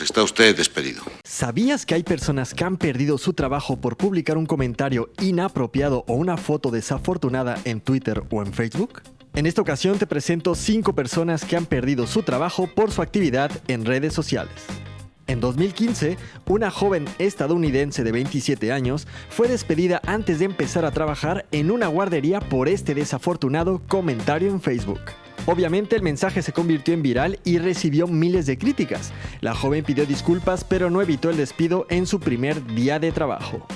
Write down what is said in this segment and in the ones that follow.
Está usted despedido. ¿Sabías que hay personas que han perdido su trabajo por publicar un comentario inapropiado o una foto desafortunada en Twitter o en Facebook? En esta ocasión te presento 5 personas que han perdido su trabajo por su actividad en redes sociales. En 2015, una joven estadounidense de 27 años fue despedida antes de empezar a trabajar en una guardería por este desafortunado comentario en Facebook. Obviamente el mensaje se convirtió en viral y recibió miles de críticas. La joven pidió disculpas pero no evitó el despido en su primer día de trabajo.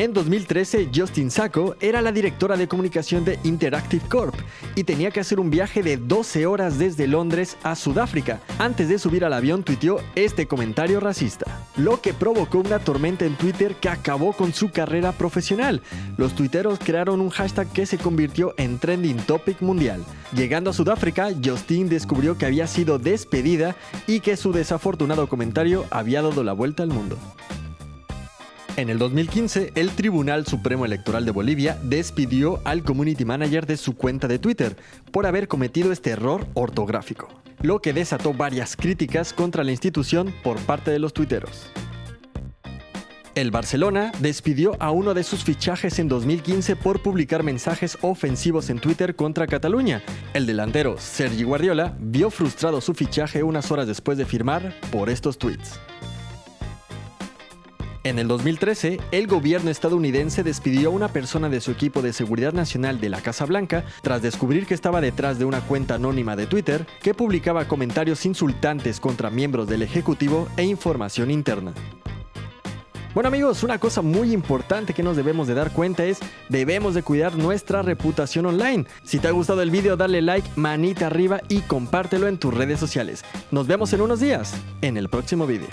En 2013, Justin Sacco era la directora de comunicación de Interactive Corp y tenía que hacer un viaje de 12 horas desde Londres a Sudáfrica. Antes de subir al avión tuiteó este comentario racista, lo que provocó una tormenta en Twitter que acabó con su carrera profesional. Los tuiteros crearon un hashtag que se convirtió en trending topic mundial. Llegando a Sudáfrica, Justin descubrió que había sido despedida y que su desafortunado comentario había dado la vuelta al mundo. En el 2015, el Tribunal Supremo Electoral de Bolivia despidió al community manager de su cuenta de Twitter por haber cometido este error ortográfico, lo que desató varias críticas contra la institución por parte de los tuiteros. El Barcelona despidió a uno de sus fichajes en 2015 por publicar mensajes ofensivos en Twitter contra Cataluña. El delantero Sergi Guardiola vio frustrado su fichaje unas horas después de firmar por estos tweets. En el 2013, el gobierno estadounidense despidió a una persona de su equipo de seguridad nacional de la Casa Blanca tras descubrir que estaba detrás de una cuenta anónima de Twitter que publicaba comentarios insultantes contra miembros del Ejecutivo e información interna. Bueno amigos, una cosa muy importante que nos debemos de dar cuenta es debemos de cuidar nuestra reputación online. Si te ha gustado el video dale like, manita arriba y compártelo en tus redes sociales. Nos vemos en unos días en el próximo video.